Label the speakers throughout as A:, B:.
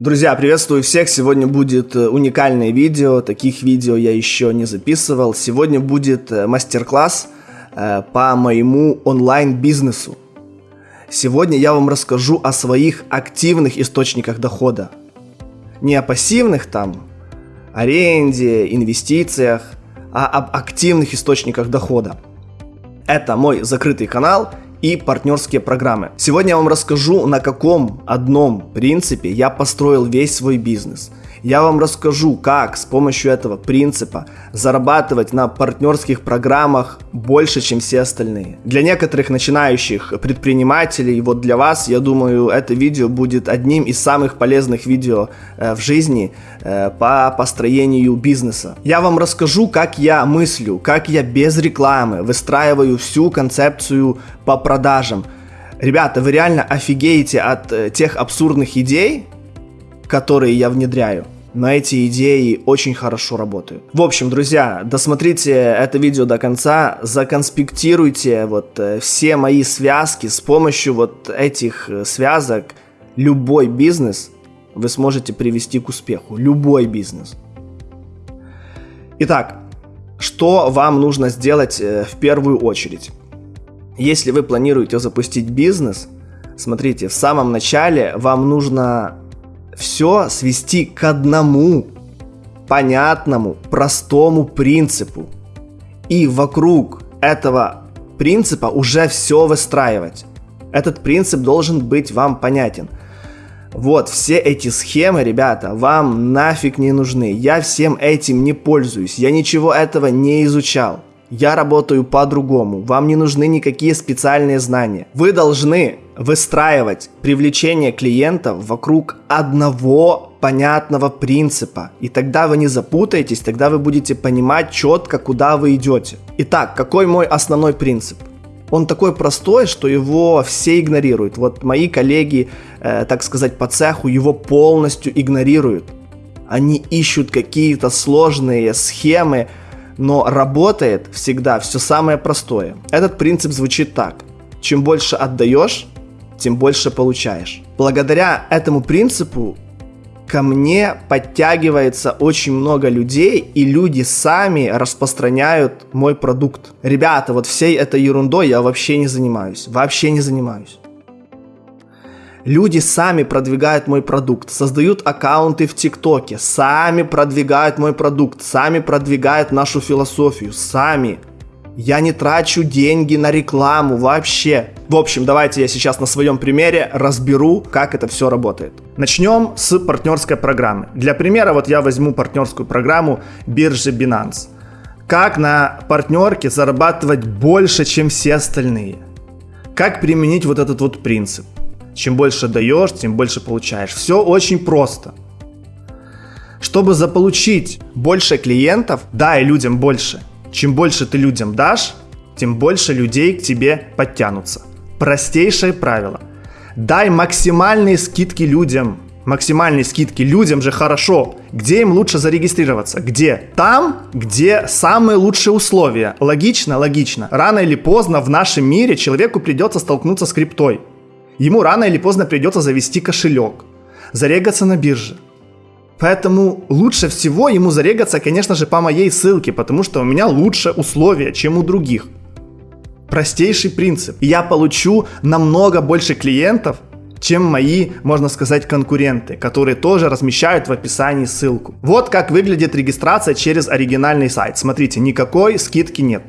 A: Друзья, приветствую всех! Сегодня будет э, уникальное видео, таких видео я еще не записывал. Сегодня будет э, мастер-класс э, по моему онлайн-бизнесу. Сегодня я вам расскажу о своих активных источниках дохода. Не о пассивных там, аренде, инвестициях, а об активных источниках дохода. Это мой закрытый канал – и партнерские программы. Сегодня я вам расскажу, на каком одном принципе я построил весь свой бизнес – я вам расскажу, как с помощью этого принципа зарабатывать на партнерских программах больше, чем все остальные. Для некоторых начинающих предпринимателей, вот для вас, я думаю, это видео будет одним из самых полезных видео э, в жизни э, по построению бизнеса. Я вам расскажу, как я мыслю, как я без рекламы выстраиваю всю концепцию по продажам. Ребята, вы реально офигеете от э, тех абсурдных идей, которые я внедряю. Но эти идеи очень хорошо работают. В общем, друзья, досмотрите это видео до конца, законспектируйте вот э, все мои связки. С помощью вот этих э, связок любой бизнес вы сможете привести к успеху. Любой бизнес. Итак, что вам нужно сделать э, в первую очередь? Если вы планируете запустить бизнес, смотрите, в самом начале вам нужно все свести к одному понятному, простому принципу. И вокруг этого принципа уже все выстраивать. Этот принцип должен быть вам понятен. Вот, все эти схемы, ребята, вам нафиг не нужны. Я всем этим не пользуюсь. Я ничего этого не изучал. Я работаю по-другому. Вам не нужны никакие специальные знания. Вы должны выстраивать привлечение клиентов вокруг одного понятного принципа. И тогда вы не запутаетесь, тогда вы будете понимать четко, куда вы идете. Итак, какой мой основной принцип? Он такой простой, что его все игнорируют. Вот мои коллеги, э, так сказать, по цеху его полностью игнорируют. Они ищут какие-то сложные схемы, но работает всегда все самое простое. Этот принцип звучит так. Чем больше отдаешь, тем больше получаешь. Благодаря этому принципу ко мне подтягивается очень много людей, и люди сами распространяют мой продукт. Ребята, вот всей этой ерундой я вообще не занимаюсь. Вообще не занимаюсь. Люди сами продвигают мой продукт, создают аккаунты в ТикТоке, сами продвигают мой продукт, сами продвигают нашу философию, сами. Я не трачу деньги на рекламу вообще. В общем, давайте я сейчас на своем примере разберу, как это все работает. Начнем с партнерской программы. Для примера вот я возьму партнерскую программу биржи Binance. Как на партнерке зарабатывать больше, чем все остальные? Как применить вот этот вот принцип? Чем больше даешь, тем больше получаешь. Все очень просто. Чтобы заполучить больше клиентов, дай людям больше – чем больше ты людям дашь, тем больше людей к тебе подтянутся. Простейшее правило. Дай максимальные скидки людям. Максимальные скидки людям же хорошо. Где им лучше зарегистрироваться? Где? Там, где самые лучшие условия. Логично? Логично. Рано или поздно в нашем мире человеку придется столкнуться с криптой. Ему рано или поздно придется завести кошелек, зарегаться на бирже, Поэтому лучше всего ему зарегаться, конечно же, по моей ссылке, потому что у меня лучше условия, чем у других. Простейший принцип. Я получу намного больше клиентов, чем мои, можно сказать, конкуренты, которые тоже размещают в описании ссылку. Вот как выглядит регистрация через оригинальный сайт. Смотрите, никакой скидки нет.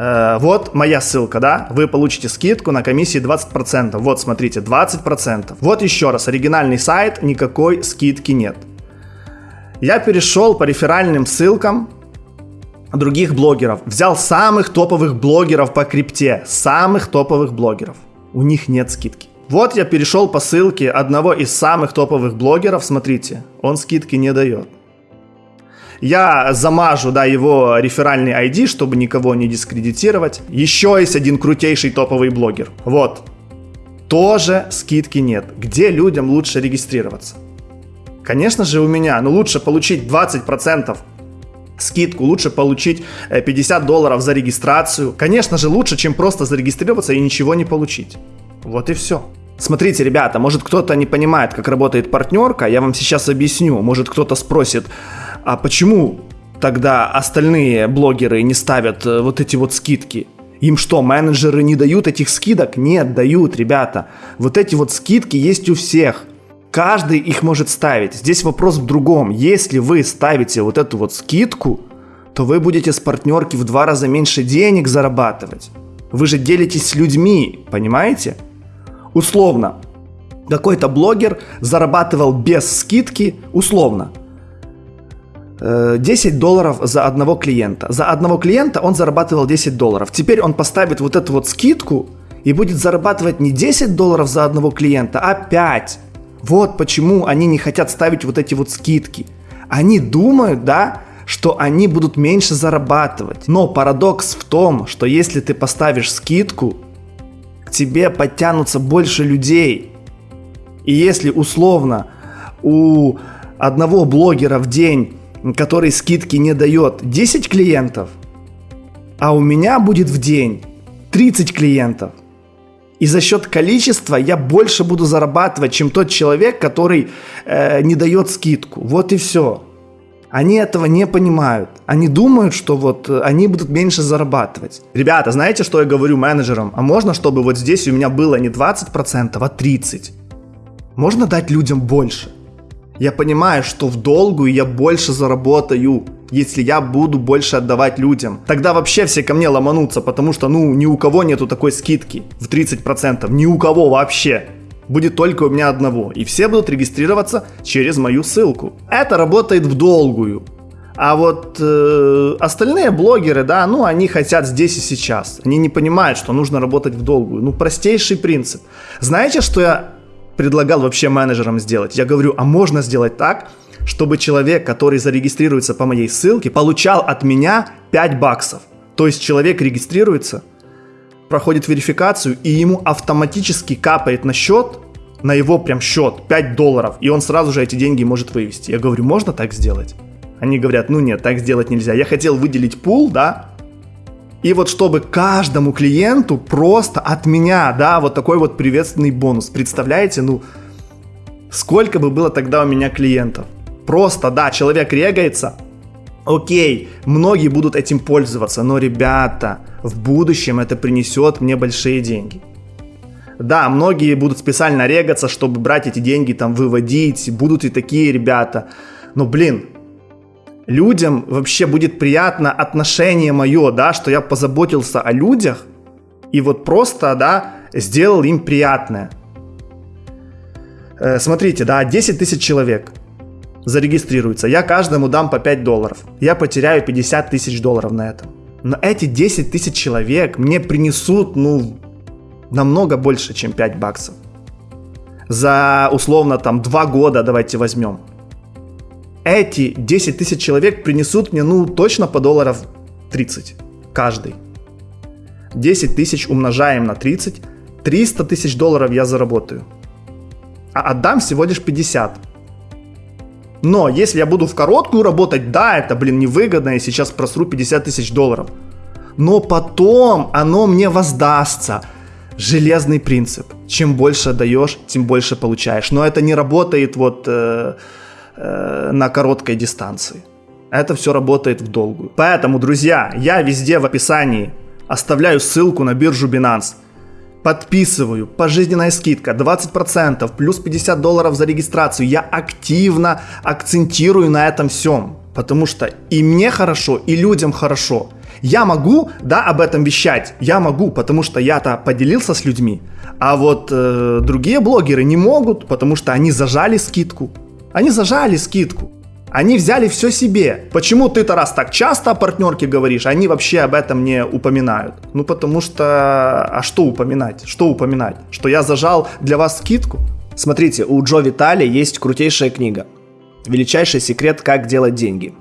A: Э, вот моя ссылка, да, вы получите скидку на комиссии 20%. Вот, смотрите, 20%. Вот еще раз, оригинальный сайт, никакой скидки нет. Я перешел по реферальным ссылкам других блогеров. Взял самых топовых блогеров по крипте. Самых топовых блогеров. У них нет скидки. Вот я перешел по ссылке одного из самых топовых блогеров. Смотрите, он скидки не дает я замажу, да, его реферальный ID, чтобы никого не дискредитировать. Еще есть один крутейший топовый блогер. Вот. Тоже скидки нет. Где людям лучше регистрироваться? Конечно же у меня, но лучше получить 20% скидку, лучше получить 50 э, долларов за регистрацию. Конечно же лучше, чем просто зарегистрироваться и ничего не получить. Вот и все. Смотрите, ребята, может кто-то не понимает, как работает партнерка, я вам сейчас объясню. Может кто-то спросит, а почему тогда остальные блогеры не ставят э, вот эти вот скидки? Им что, менеджеры не дают этих скидок? Нет, дают, ребята. Вот эти вот скидки есть у всех. Каждый их может ставить. Здесь вопрос в другом. Если вы ставите вот эту вот скидку, то вы будете с партнерки в два раза меньше денег зарабатывать. Вы же делитесь с людьми, понимаете? Условно, какой-то блогер зарабатывал без скидки, условно, 10 э, долларов за одного клиента. За одного клиента он зарабатывал 10 долларов. Теперь он поставит вот эту вот скидку и будет зарабатывать не 10 долларов за одного клиента, а 5. Вот почему они не хотят ставить вот эти вот скидки. Они думают, да, что они будут меньше зарабатывать. Но парадокс в том, что если ты поставишь скидку, к тебе подтянутся больше людей. И если условно у одного блогера в день, который скидки не дает, 10 клиентов, а у меня будет в день 30 клиентов, и за счет количества я больше буду зарабатывать, чем тот человек, который э, не дает скидку. Вот и все. Они этого не понимают. Они думают, что вот э, они будут меньше зарабатывать. Ребята, знаете, что я говорю менеджерам? А можно, чтобы вот здесь у меня было не 20%, а 30%? Можно дать людям больше? Я понимаю, что в долгую я больше заработаю, если я буду больше отдавать людям. Тогда вообще все ко мне ломанутся, потому что, ну, ни у кого нету такой скидки в 30%. Ни у кого вообще. Будет только у меня одного. И все будут регистрироваться через мою ссылку. Это работает в долгую. А вот э, остальные блогеры, да, ну, они хотят здесь и сейчас. Они не понимают, что нужно работать в долгую. Ну, простейший принцип. Знаете, что я предлагал вообще менеджерам сделать. Я говорю, а можно сделать так, чтобы человек, который зарегистрируется по моей ссылке, получал от меня 5 баксов. То есть человек регистрируется, проходит верификацию, и ему автоматически капает на счет, на его прям счет 5 долларов, и он сразу же эти деньги может вывести. Я говорю, можно так сделать? Они говорят, ну нет, так сделать нельзя. Я хотел выделить пул, да, и вот чтобы каждому клиенту просто от меня, да, вот такой вот приветственный бонус. Представляете, ну, сколько бы было тогда у меня клиентов? Просто, да, человек регается, окей, многие будут этим пользоваться, но, ребята, в будущем это принесет мне большие деньги. Да, многие будут специально регаться, чтобы брать эти деньги, там, выводить, будут и такие ребята. Но, блин, людям вообще будет приятно отношение мое, да, что я позаботился о людях и вот просто, да, сделал им приятное. Э, смотрите, да, 10 тысяч человек зарегистрируется, я каждому дам по 5 долларов, я потеряю 50 тысяч долларов на этом. Но эти 10 тысяч человек мне принесут, ну, намного больше, чем 5 баксов. За условно там 2 года давайте возьмем эти 10 тысяч человек принесут мне, ну, точно по долларов 30 каждый. 10 тысяч умножаем на 30, 300 тысяч долларов я заработаю. А отдам всего лишь 50. Но если я буду в короткую работать, да, это, блин, невыгодно, и сейчас просру 50 тысяч долларов. Но потом оно мне воздастся. Железный принцип. Чем больше даешь, тем больше получаешь. Но это не работает вот... Э, э, на короткой дистанции. Это все работает в долгую. Поэтому, друзья, я везде в описании оставляю ссылку на биржу Binance. Подписываю, пожизненная скидка 20%, плюс 50 долларов за регистрацию. Я активно акцентирую на этом всем, потому что и мне хорошо, и людям хорошо. Я могу, да, об этом вещать, я могу, потому что я-то поделился с людьми, а вот э, другие блогеры не могут, потому что они зажали скидку, они зажали скидку. Они взяли все себе. Почему ты-то раз так часто о партнерке говоришь, они вообще об этом не упоминают? Ну потому что... А что упоминать? Что упоминать? Что я зажал для вас скидку? Смотрите, у Джо Витали есть крутейшая книга. Величайший секрет, как делать деньги.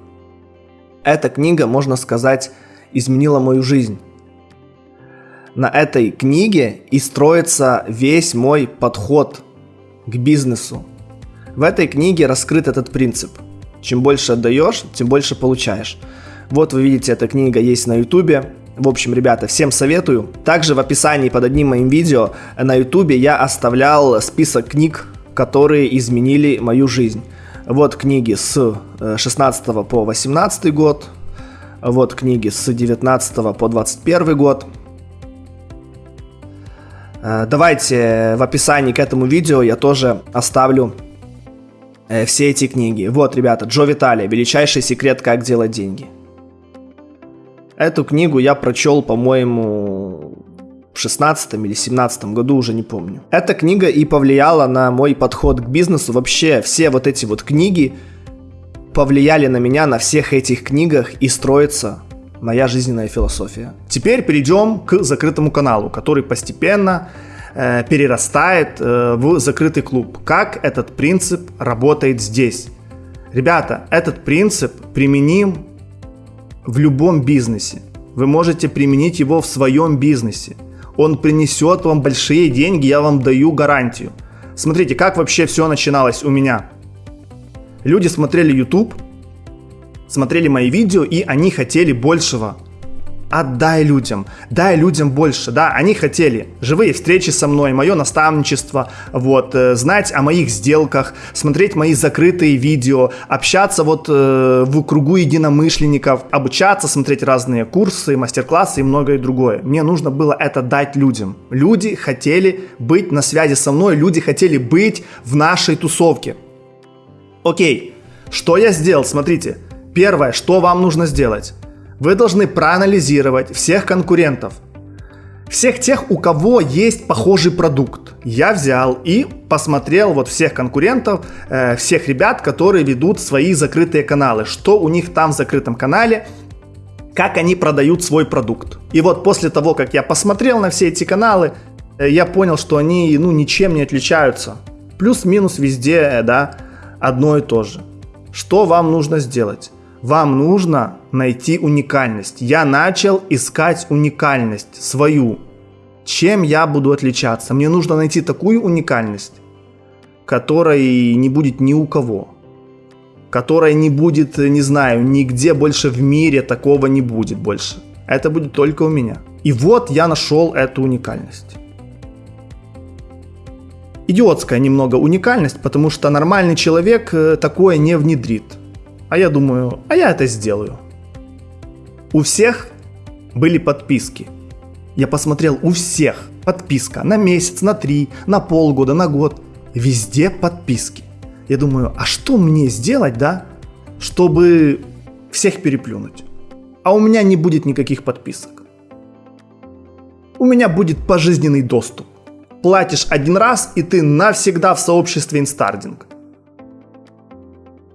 A: Эта книга, можно сказать, изменила мою жизнь. На этой книге и строится весь мой подход к бизнесу, в этой книге раскрыт этот принцип. Чем больше отдаешь, тем больше получаешь. Вот вы видите, эта книга есть на ютубе. В общем, ребята, всем советую. Также в описании под одним моим видео на ютубе я оставлял список книг, которые изменили мою жизнь. Вот книги с 16 э, по 18 год, вот книги с 19 по 21 год. Э, давайте в описании к этому видео я тоже оставлю э, все эти книги. Вот, ребята, Джо Виталия «Величайший секрет, как делать деньги». Эту книгу я прочел, по-моему, в 16 или 17 году, уже не помню. Эта книга и повлияла на мой подход к бизнесу. Вообще, все вот эти вот книги повлияли на меня на всех этих книгах и строится моя жизненная философия. Теперь перейдем к закрытому каналу, который постепенно э, перерастает э, в закрытый клуб. Как этот принцип работает здесь? Ребята, этот принцип применим в любом бизнесе. Вы можете применить его в своем бизнесе. Он принесет вам большие деньги, я вам даю гарантию. Смотрите, как вообще все начиналось у меня. Люди смотрели YouTube, смотрели мои видео, и они хотели большего отдай людям, дай людям больше, да, они хотели живые встречи со мной, мое наставничество, вот, э, знать о моих сделках, смотреть мои закрытые видео, общаться вот э, в кругу единомышленников, обучаться, смотреть разные курсы, мастер-классы и многое другое. Мне нужно было это дать людям. Люди хотели быть на связи со мной, люди хотели быть в нашей тусовке. Окей, что я сделал, смотрите, первое, что вам нужно сделать – вы должны проанализировать всех конкурентов, всех тех, у кого есть похожий продукт. Я взял и посмотрел вот всех конкурентов, э, всех ребят, которые ведут свои закрытые каналы, что у них там в закрытом канале, как они продают свой продукт. И вот после того, как я посмотрел на все эти каналы, э, я понял, что они ну, ничем не отличаются. Плюс-минус везде, э, да, одно и то же. Что вам нужно сделать? Вам нужно найти уникальность. Я начал искать уникальность свою. Чем я буду отличаться? Мне нужно найти такую уникальность, которой не будет ни у кого. Которая не будет, не знаю, нигде больше в мире такого не будет больше. Это будет только у меня. И вот я нашел эту уникальность. Идиотская немного уникальность, потому что нормальный человек э, такое не внедрит. А я думаю, а я это сделаю. У всех были подписки. Я посмотрел у всех подписка на месяц, на три, на полгода, на год. Везде подписки. Я думаю, а что мне сделать, да, чтобы всех переплюнуть? А у меня не будет никаких подписок. У меня будет пожизненный доступ. Платишь один раз, и ты навсегда в сообществе инстардинг.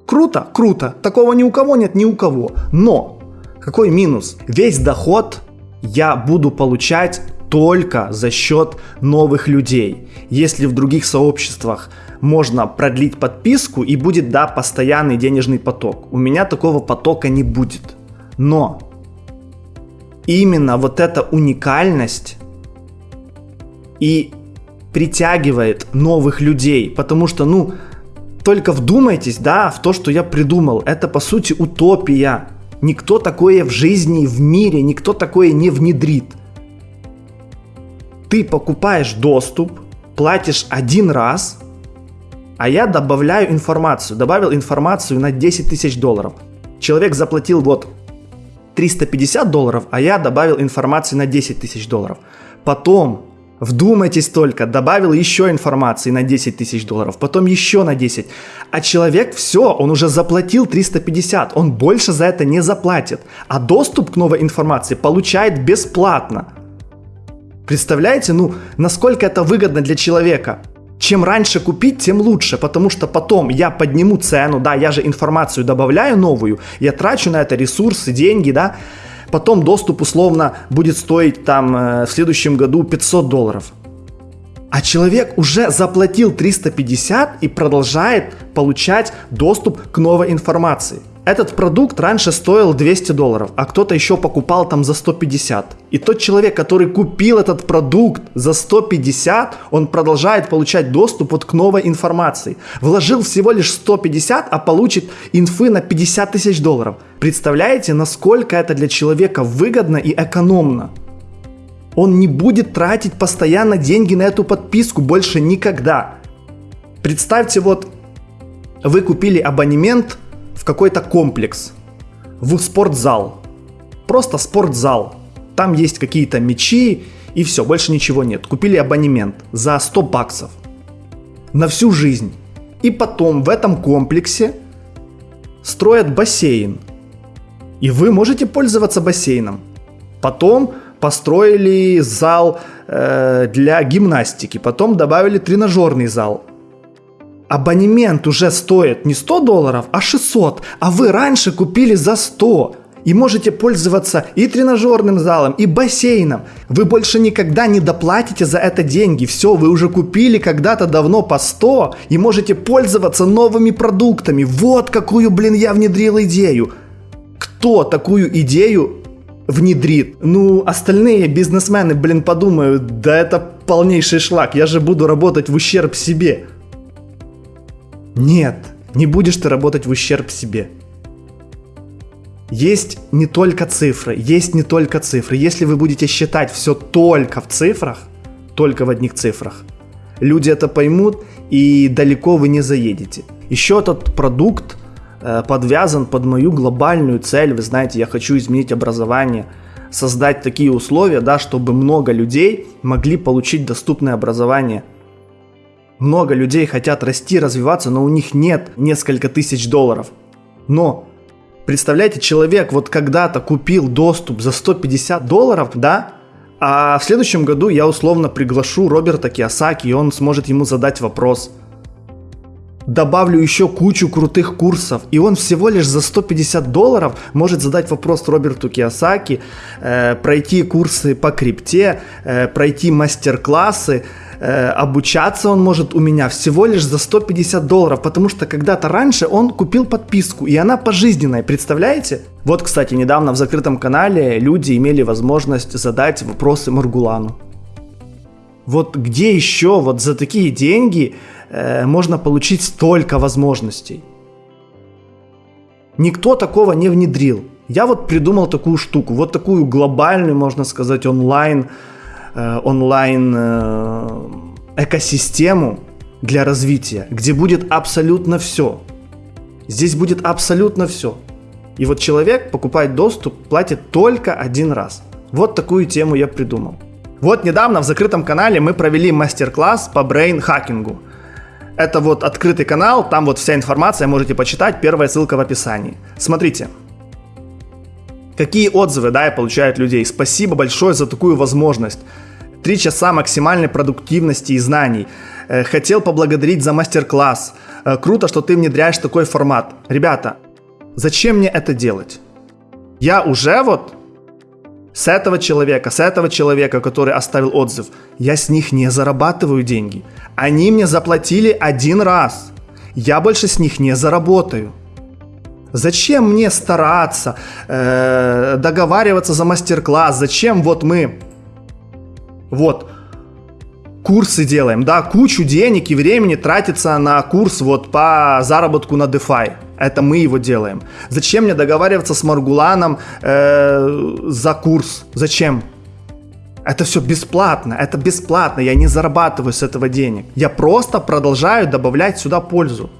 A: Круто, круто. Такого ни у кого нет, ни у кого. Но какой минус? Весь доход я буду получать только за счет новых людей. Если в других сообществах можно продлить подписку и будет, да, постоянный денежный поток. У меня такого потока не будет. Но именно вот эта уникальность и притягивает новых людей, потому что, ну, только вдумайтесь, да, в то, что я придумал. Это, по сути, утопия. Никто такое в жизни, в мире, никто такое не внедрит. Ты покупаешь доступ, платишь один раз, а я добавляю информацию. Добавил информацию на 10 тысяч долларов. Человек заплатил вот 350 долларов, а я добавил информацию на 10 тысяч долларов. Потом Вдумайтесь только, добавил еще информации на 10 тысяч долларов, потом еще на 10. А человек все, он уже заплатил 350, он больше за это не заплатит. А доступ к новой информации получает бесплатно. Представляете, ну, насколько это выгодно для человека? Чем раньше купить, тем лучше, потому что потом я подниму цену, да, я же информацию добавляю новую, я трачу на это ресурсы, деньги, да, потом доступ условно будет стоить там э, в следующем году 500 долларов. А человек уже заплатил 350 и продолжает получать доступ к новой информации. Этот продукт раньше стоил 200 долларов, а кто-то еще покупал там за 150. И тот человек, который купил этот продукт за 150, он продолжает получать доступ вот к новой информации. Вложил всего лишь 150, а получит инфы на 50 тысяч долларов. Представляете, насколько это для человека выгодно и экономно? Он не будет тратить постоянно деньги на эту подписку больше никогда. Представьте, вот вы купили абонемент какой-то комплекс, в спортзал. Просто спортзал. Там есть какие-то мечи и все, больше ничего нет. Купили абонемент за 100 баксов на всю жизнь. И потом в этом комплексе строят бассейн. И вы можете пользоваться бассейном. Потом построили зал э, для гимнастики, потом добавили тренажерный зал. Абонемент уже стоит не 100 долларов, а 600, а вы раньше купили за 100 и можете пользоваться и тренажерным залом, и бассейном. Вы больше никогда не доплатите за это деньги. Все, вы уже купили когда-то давно по 100 и можете пользоваться новыми продуктами. Вот какую, блин, я внедрил идею. Кто такую идею внедрит? Ну, остальные бизнесмены, блин, подумают, да это полнейший шлак, я же буду работать в ущерб себе. Нет, не будешь ты работать в ущерб себе. Есть не только цифры, есть не только цифры. Если вы будете считать все только в цифрах, только в одних цифрах, люди это поймут и далеко вы не заедете. Еще этот продукт э, подвязан под мою глобальную цель. Вы знаете, я хочу изменить образование, создать такие условия, да, чтобы много людей могли получить доступное образование. Много людей хотят расти, развиваться, но у них нет несколько тысяч долларов. Но Представляете, человек вот когда-то купил доступ за 150 долларов, да, а в следующем году я условно приглашу Роберта Киосаки, и он сможет ему задать вопрос. Добавлю еще кучу крутых курсов, и он всего лишь за 150 долларов может задать вопрос Роберту Киосаки, э, пройти курсы по крипте, э, пройти мастер-классы, э, обучаться он может у меня всего лишь за 150 долларов, потому что когда-то раньше он купил подписку, и она пожизненная, представляете? Вот, кстати, недавно в закрытом канале люди имели возможность задать вопросы Маргулану. Вот где еще вот за такие деньги э, можно получить столько возможностей? Никто такого не внедрил. Я вот придумал такую штуку, вот такую глобальную, можно сказать, онлайн Э, онлайн э, экосистему для развития, где будет абсолютно все. Здесь будет абсолютно все. И вот человек покупает доступ, платит только один раз. Вот такую тему я придумал. Вот недавно в закрытом канале мы провели мастер-класс по brain hacking у. Это вот открытый канал, там вот вся информация, можете почитать, первая ссылка в описании. Смотрите, Какие отзывы, да, я получаю от людей. Спасибо большое за такую возможность. Три часа максимальной продуктивности и знаний. Э, хотел поблагодарить за мастер-класс. Э, круто, что ты внедряешь такой формат. Ребята, зачем мне это делать? Я уже вот с этого человека, с этого человека, который оставил отзыв, я с них не зарабатываю деньги. Они мне заплатили один раз. Я больше с них не заработаю. Зачем мне стараться, э, договариваться за мастер-класс? Зачем вот мы вот курсы делаем, да, кучу денег и времени тратится на курс вот по заработку на DeFi. Это мы его делаем. Зачем мне договариваться с Маргуланом э, за курс? Зачем? Это все бесплатно, это бесплатно, я не зарабатываю с этого денег. Я просто продолжаю добавлять сюда пользу.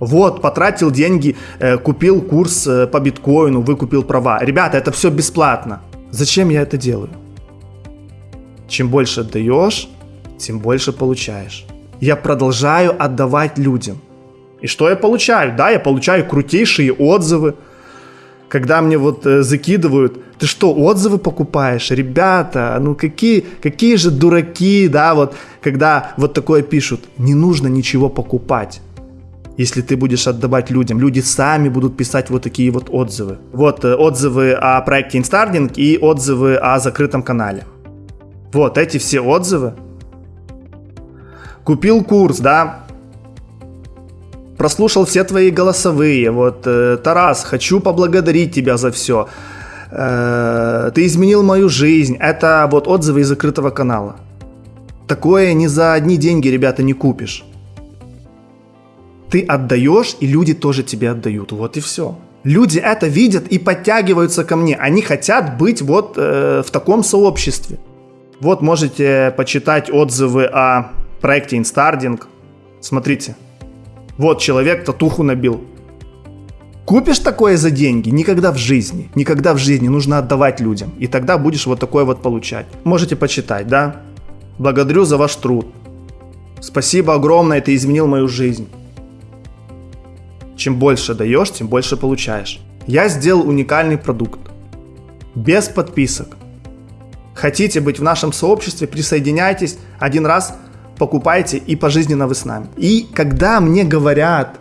A: Вот, потратил деньги, э, купил курс э, по биткоину, выкупил права. Ребята, это все бесплатно. Зачем я это делаю? Чем больше отдаешь, тем больше получаешь. Я продолжаю отдавать людям. И что я получаю? Да, я получаю крутейшие отзывы. Когда мне вот э, закидывают, ты что, отзывы покупаешь? Ребята, ну какие, какие же дураки, да, вот, когда вот такое пишут. Не нужно ничего покупать если ты будешь отдавать людям. Люди сами будут писать вот такие вот отзывы. Вот э, отзывы о проекте Instarding и отзывы о закрытом канале. Вот эти все отзывы. Купил курс, да, прослушал все твои голосовые. Вот, э, Тарас, хочу поблагодарить тебя за все. Э, ты изменил мою жизнь. Это вот отзывы из закрытого канала. Такое ни за одни деньги, ребята, не купишь. Ты отдаешь, и люди тоже тебе отдают. Вот и все. Люди это видят и подтягиваются ко мне. Они хотят быть вот э, в таком сообществе. Вот можете почитать отзывы о проекте Instarding. Смотрите. Вот человек татуху набил. Купишь такое за деньги? Никогда в жизни. Никогда в жизни нужно отдавать людям. И тогда будешь вот такое вот получать. Можете почитать, да? Благодарю за ваш труд. Спасибо огромное, ты изменил мою жизнь. Чем больше даешь, тем больше получаешь. Я сделал уникальный продукт. Без подписок. Хотите быть в нашем сообществе, присоединяйтесь один раз, покупайте и пожизненно вы с нами. И когда мне говорят,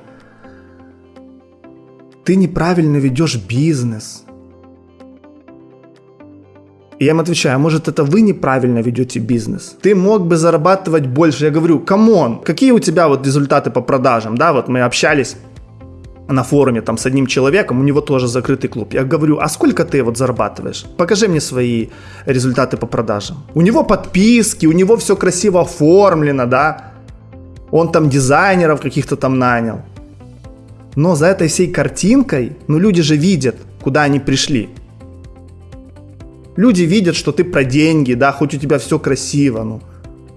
A: ты неправильно ведешь бизнес, я им отвечаю, а может это вы неправильно ведете бизнес? Ты мог бы зарабатывать больше. Я говорю, come on, какие у тебя вот результаты по продажам? Да, вот мы общались на форуме там с одним человеком, у него тоже закрытый клуб. Я говорю, а сколько ты вот зарабатываешь? Покажи мне свои результаты по продажам. У него подписки, у него все красиво оформлено, да. Он там дизайнеров каких-то там нанял. Но за этой всей картинкой, ну люди же видят, куда они пришли. Люди видят, что ты про деньги, да, хоть у тебя все красиво, ну.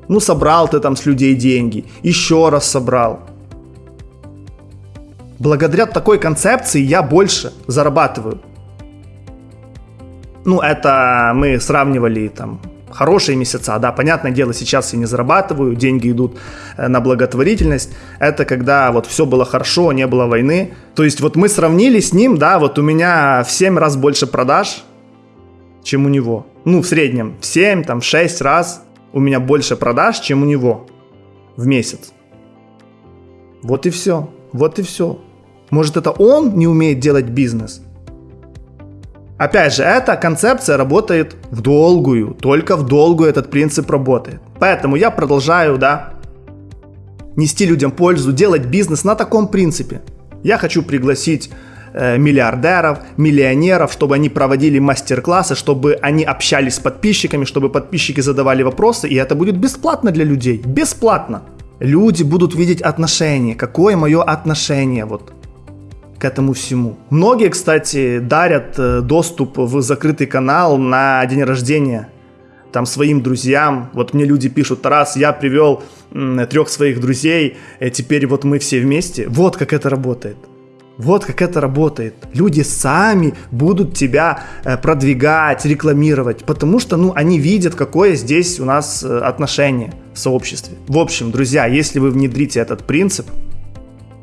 A: Ну собрал ты там с людей деньги, еще раз собрал благодаря такой концепции я больше зарабатываю. Ну, это мы сравнивали там хорошие месяца, да, понятное дело, сейчас я не зарабатываю, деньги идут э, на благотворительность, это когда вот все было хорошо, не было войны, то есть вот мы сравнили с ним, да, вот у меня в 7 раз больше продаж, чем у него, ну, в среднем, в 7, там, в 6 раз у меня больше продаж, чем у него в месяц. Вот и все, вот и все. Может, это он не умеет делать бизнес? Опять же, эта концепция работает в долгую, только в долгую этот принцип работает. Поэтому я продолжаю, да, нести людям пользу, делать бизнес на таком принципе. Я хочу пригласить э, миллиардеров, миллионеров, чтобы они проводили мастер-классы, чтобы они общались с подписчиками, чтобы подписчики задавали вопросы, и это будет бесплатно для людей. Бесплатно. Люди будут видеть отношение, какое мое отношение вот к этому всему. Многие, кстати, дарят э, доступ в закрытый канал на день рождения там своим друзьям. Вот мне люди пишут, Тарас, я привел трех своих друзей, и теперь вот мы все вместе. Вот как это работает. Вот как это работает. Люди сами будут тебя э, продвигать, рекламировать, потому что, ну, они видят, какое здесь у нас э, отношение в сообществе. В общем, друзья, если вы внедрите этот принцип,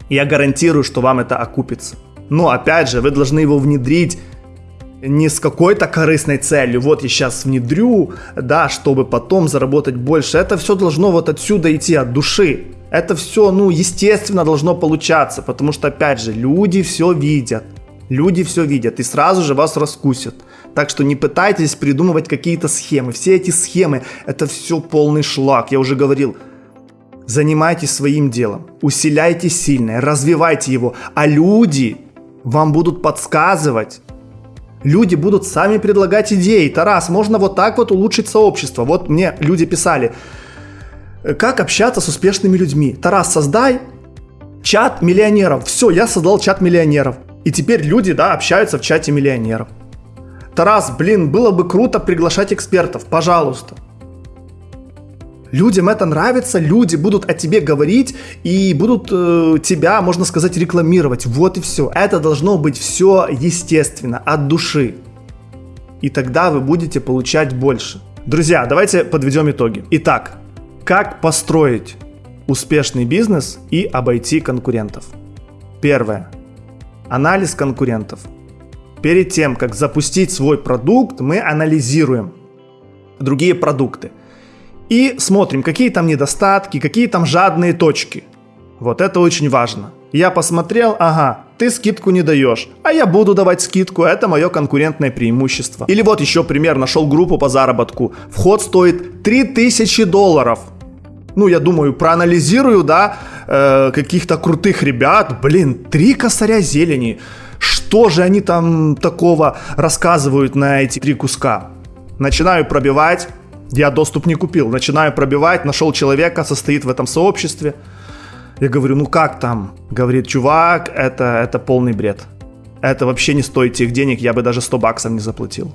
A: я гарантирую, что вам это окупится. Но опять же, вы должны его внедрить не с какой-то корыстной целью, вот я сейчас внедрю, да, чтобы потом заработать больше. Это все должно вот отсюда идти, от души. Это все, ну, естественно должно получаться, потому что, опять же, люди все видят. Люди все видят и сразу же вас раскусят. Так что не пытайтесь придумывать какие-то схемы. Все эти схемы, это все полный шлак. Я уже говорил, Занимайтесь своим делом, усиляйте сильное, развивайте его, а люди вам будут подсказывать. Люди будут сами предлагать идеи. Тарас, можно вот так вот улучшить сообщество. Вот мне люди писали, как общаться с успешными людьми. Тарас, создай чат миллионеров. Все, я создал чат миллионеров. И теперь люди, да, общаются в чате миллионеров. Тарас, блин, было бы круто приглашать экспертов, пожалуйста. Людям это нравится, люди будут о тебе говорить и будут э, тебя, можно сказать, рекламировать. Вот и все. Это должно быть все естественно, от души. И тогда вы будете получать больше. Друзья, давайте подведем итоги. Итак, как построить успешный бизнес и обойти конкурентов? Первое. Анализ конкурентов. Перед тем, как запустить свой продукт, мы анализируем другие продукты – и смотрим, какие там недостатки, какие там жадные точки. Вот это очень важно. Я посмотрел, ага, ты скидку не даешь, а я буду давать скидку, это мое конкурентное преимущество. Или вот еще пример, нашел группу по заработку. Вход стоит 3000 долларов. Ну, я думаю, проанализирую, да, э, каких-то крутых ребят. Блин, три косаря зелени. Что же они там такого рассказывают на эти три куска? Начинаю пробивать, я доступ не купил. Начинаю пробивать, нашел человека, состоит в этом сообществе. Я говорю, ну как там? Говорит, чувак, это, это полный бред. это вообще не стоит тех денег, я бы даже 100 баксов не заплатил.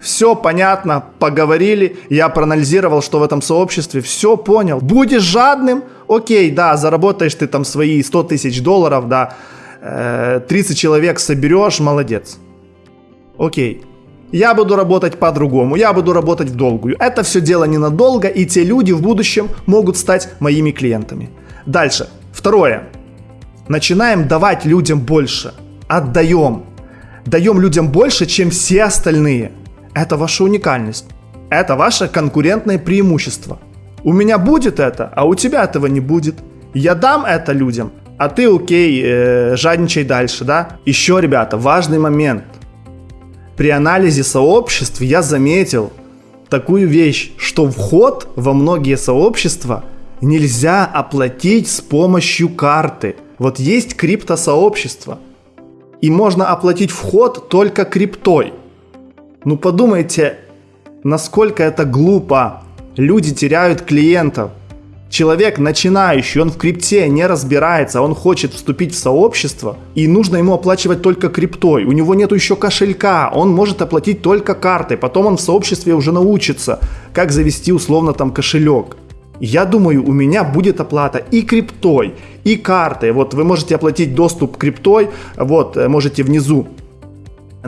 A: Все понятно, поговорили, я проанализировал, что в этом сообществе, все понял. Будешь жадным, окей, да, заработаешь ты там свои 100 тысяч долларов, да, 30 э, человек соберешь, молодец. Окей. Я буду работать по-другому, я буду работать в долгую. Это все дело ненадолго, и те люди в будущем могут стать моими клиентами. Дальше. Второе. Начинаем давать людям больше. Отдаем. Даем людям больше, чем все остальные. Это ваша уникальность. Это ваше конкурентное преимущество. У меня будет это, а у тебя этого не будет. Я дам это людям, а ты окей, э, жадничай дальше, да? Еще, ребята, важный момент. При анализе сообществ я заметил такую вещь, что вход во многие сообщества нельзя оплатить с помощью карты. Вот есть криптосообщество, и можно оплатить вход только криптой. Ну подумайте, насколько это глупо. Люди теряют клиентов. Человек начинающий, он в крипте не разбирается, он хочет вступить в сообщество, и нужно ему оплачивать только криптой. У него нет еще кошелька, он может оплатить только картой. Потом он в сообществе уже научится, как завести условно там кошелек. Я думаю, у меня будет оплата и криптой, и картой. Вот вы можете оплатить доступ криптой, вот э, можете внизу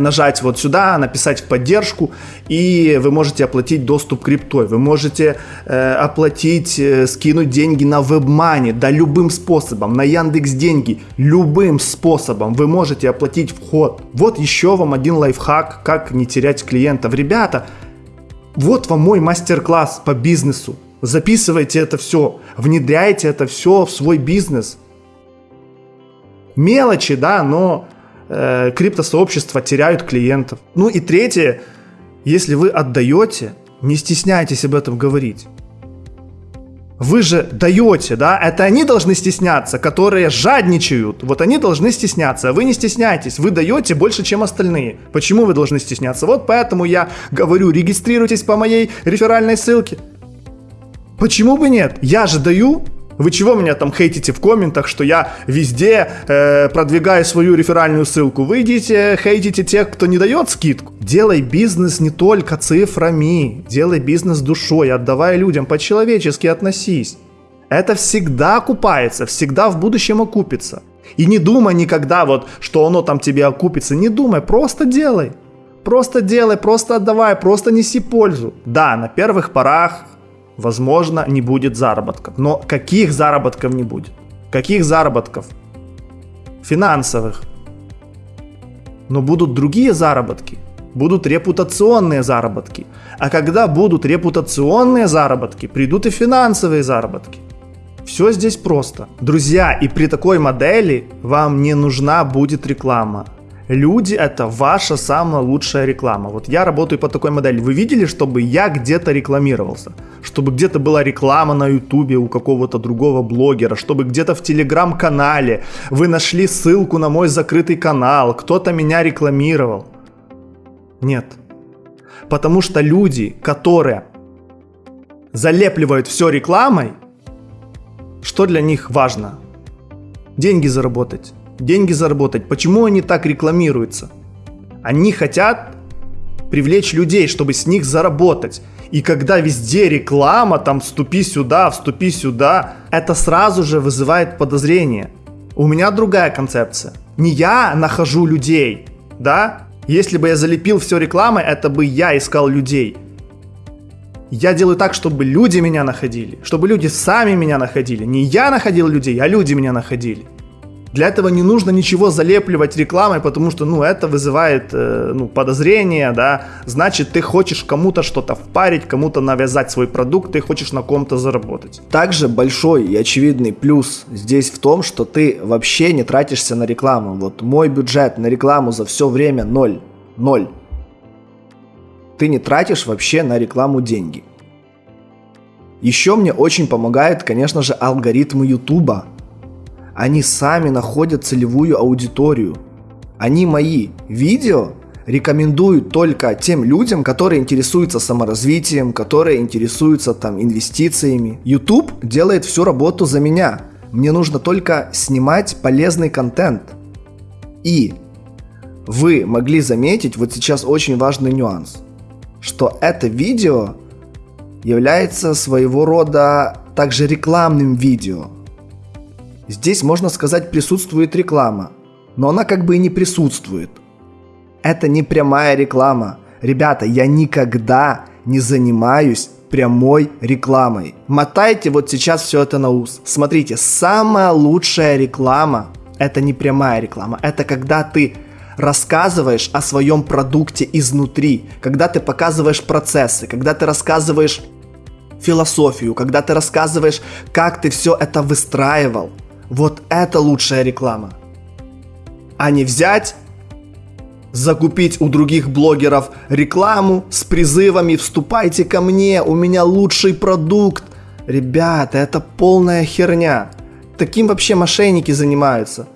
A: нажать вот сюда, написать в поддержку, и вы можете оплатить доступ криптой. Вы можете э, оплатить, э, скинуть деньги на WebMoney, да любым способом, на Яндекс Деньги, любым способом вы можете оплатить вход. Вот еще вам один лайфхак, как не терять клиентов. Ребята, вот вам мой мастер-класс по бизнесу. Записывайте это все, внедряйте это все в свой бизнес. Мелочи, да, но э, криптосообщества теряют клиентов. Ну и третье, если вы отдаете, не стесняйтесь об этом говорить. Вы же даете, да? Это они должны стесняться, которые жадничают. Вот они должны стесняться, а вы не стесняйтесь. Вы даете больше, чем остальные. Почему вы должны стесняться? Вот поэтому я говорю, регистрируйтесь по моей реферальной ссылке. Почему бы нет? Я же даю, вы чего меня там хейтите в комментах, что я везде э, продвигаю свою реферальную ссылку? Вы идите хейтите тех, кто не дает скидку. Делай бизнес не только цифрами, делай бизнес душой, отдавай людям, по-человечески относись. Это всегда окупается, всегда в будущем окупится. И не думай никогда вот, что оно там тебе окупится. Не думай, просто делай. Просто делай, просто отдавай, просто неси пользу. Да, на первых порах возможно, не будет заработков. Но каких заработков не будет? Каких заработков? Финансовых. Но будут другие заработки. Будут репутационные заработки. А когда будут репутационные заработки, придут и финансовые заработки. Все здесь просто. Друзья, и при такой модели вам не нужна будет реклама. Люди – это ваша самая лучшая реклама. Вот я работаю по такой модели. Вы видели, чтобы я где-то рекламировался? Чтобы где-то была реклама на ютубе у какого-то другого блогера? Чтобы где-то в телеграм-канале вы нашли ссылку на мой закрытый канал? Кто-то меня рекламировал? Нет. Потому что люди, которые залепливают все рекламой, что для них важно? Деньги заработать деньги заработать. Почему они так рекламируются? Они хотят привлечь людей, чтобы с них заработать. И когда везде реклама, там вступи сюда, вступи сюда, это сразу же вызывает подозрение. У меня другая концепция. Не я нахожу людей, да? Если бы я залепил все рекламой, это бы я искал людей. Я делаю так, чтобы люди меня находили, чтобы люди сами меня находили. Не я находил людей, а люди меня находили. Для этого не нужно ничего залепливать рекламой, потому что, ну, это вызывает, э, ну, подозрение, да. Значит, ты хочешь кому-то что-то впарить, кому-то навязать свой продукт, ты хочешь на ком-то заработать. Также большой и очевидный плюс здесь в том, что ты вообще не тратишься на рекламу. Вот мой бюджет на рекламу за все время ноль. Ноль. Ты не тратишь вообще на рекламу деньги. Еще мне очень помогает, конечно же, алгоритмы Ютуба. Они сами находят целевую аудиторию. Они мои видео рекомендуют только тем людям, которые интересуются саморазвитием, которые интересуются там инвестициями. YouTube делает всю работу за меня. Мне нужно только снимать полезный контент. И вы могли заметить вот сейчас очень важный нюанс, что это видео является своего рода также рекламным видео. Здесь, можно сказать, присутствует реклама, но она как бы и не присутствует. Это не прямая реклама. Ребята, я никогда не занимаюсь прямой рекламой. Мотайте вот сейчас все это на ус. Смотрите, самая лучшая реклама – это не прямая реклама. Это когда ты рассказываешь о своем продукте изнутри, когда ты показываешь процессы, когда ты рассказываешь философию, когда ты рассказываешь, как ты все это выстраивал. Вот это лучшая реклама. А не взять закупить у других блогеров рекламу с призывами «Вступайте ко мне, у меня лучший продукт». Ребята, это полная херня. Таким вообще мошенники занимаются.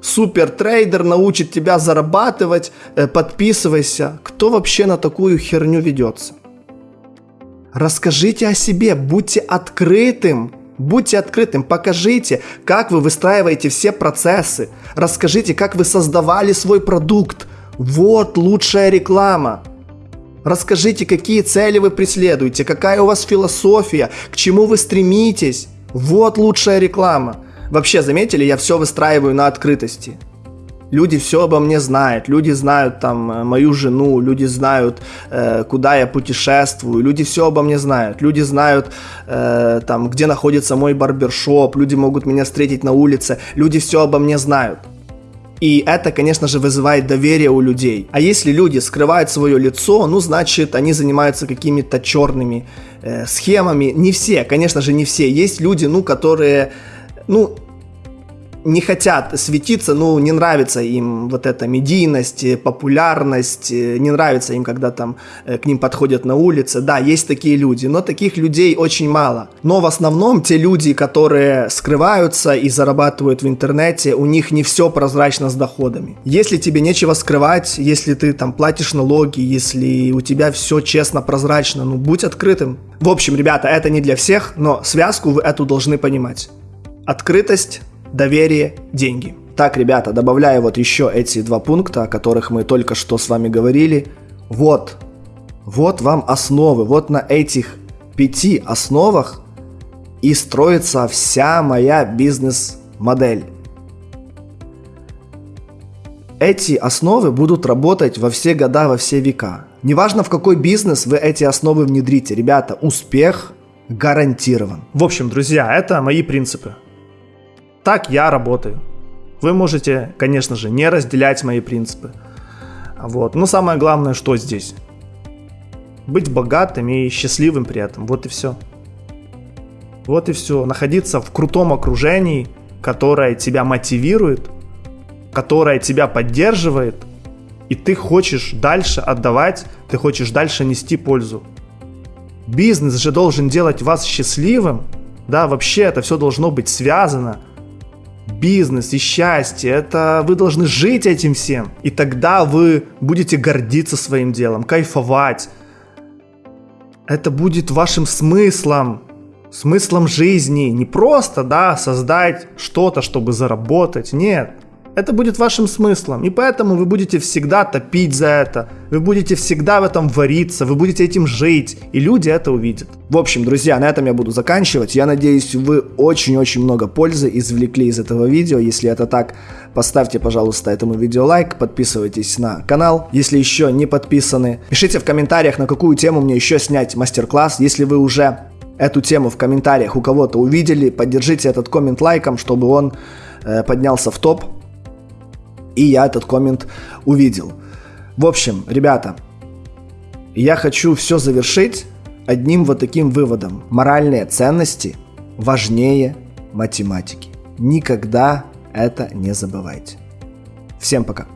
A: Супер трейдер научит тебя зарабатывать, э, подписывайся. Кто вообще на такую херню ведется? Расскажите о себе, будьте открытым. Будьте открытым, покажите, как вы выстраиваете все процессы. Расскажите, как вы создавали свой продукт. Вот лучшая реклама. Расскажите, какие цели вы преследуете, какая у вас философия, к чему вы стремитесь. Вот лучшая реклама. Вообще, заметили, я все выстраиваю на открытости. Люди все обо мне знают, люди знают там э, мою жену, люди знают, э, куда я путешествую, люди все обо мне знают, люди знают э, там, где находится мой барбершоп, люди могут меня встретить на улице, люди все обо мне знают. И это, конечно же, вызывает доверие у людей. А если люди скрывают свое лицо, ну, значит, они занимаются какими-то черными э, схемами. Не все, конечно же, не все. Есть люди, ну, которые, ну, не хотят светиться, ну, не нравится им вот эта медийность, э, популярность, э, не нравится им, когда там э, к ним подходят на улице. Да, есть такие люди, но таких людей очень мало. Но в основном те люди, которые скрываются и зарабатывают в интернете, у них не все прозрачно с доходами. Если тебе нечего скрывать, если ты там платишь налоги, если у тебя все честно, прозрачно, ну, будь открытым. В общем, ребята, это не для всех, но связку вы эту должны понимать. Открытость доверие, деньги. Так, ребята, добавляю вот еще эти два пункта, о которых мы только что с вами говорили. Вот, вот вам основы, вот на этих пяти основах и строится вся моя бизнес-модель. Эти основы будут работать во все года, во все века. Неважно, в какой бизнес вы эти основы внедрите, ребята, успех гарантирован. В общем, друзья, это мои принципы. Так я работаю. Вы можете, конечно же, не разделять мои принципы. Вот. Но самое главное, что здесь? Быть богатым и счастливым при этом. Вот и все. Вот и все. Находиться в крутом окружении, которое тебя мотивирует, которое тебя поддерживает, и ты хочешь дальше отдавать, ты хочешь дальше нести пользу. Бизнес же должен делать вас счастливым, да, вообще это все должно быть связано – бизнес и счастье. Это вы должны жить этим всем. И тогда вы будете гордиться своим делом, кайфовать. Это будет вашим смыслом, смыслом жизни. Не просто, да, создать что-то, чтобы заработать. Нет. Это будет вашим смыслом, и поэтому вы будете всегда топить за это, вы будете всегда в этом вариться, вы будете этим жить, и люди это увидят. В общем, друзья, на этом я буду заканчивать. Я надеюсь, вы очень-очень много пользы извлекли из этого видео. Если это так, поставьте, пожалуйста, этому видео лайк, подписывайтесь на канал, если еще не подписаны. Пишите в комментариях, на какую тему мне еще снять мастер-класс, если вы уже эту тему в комментариях у кого-то увидели, поддержите этот коммент лайком, чтобы он э, поднялся в топ и я этот коммент увидел. В общем, ребята, я хочу все завершить одним вот таким выводом. Моральные ценности важнее математики. Никогда это не забывайте. Всем пока.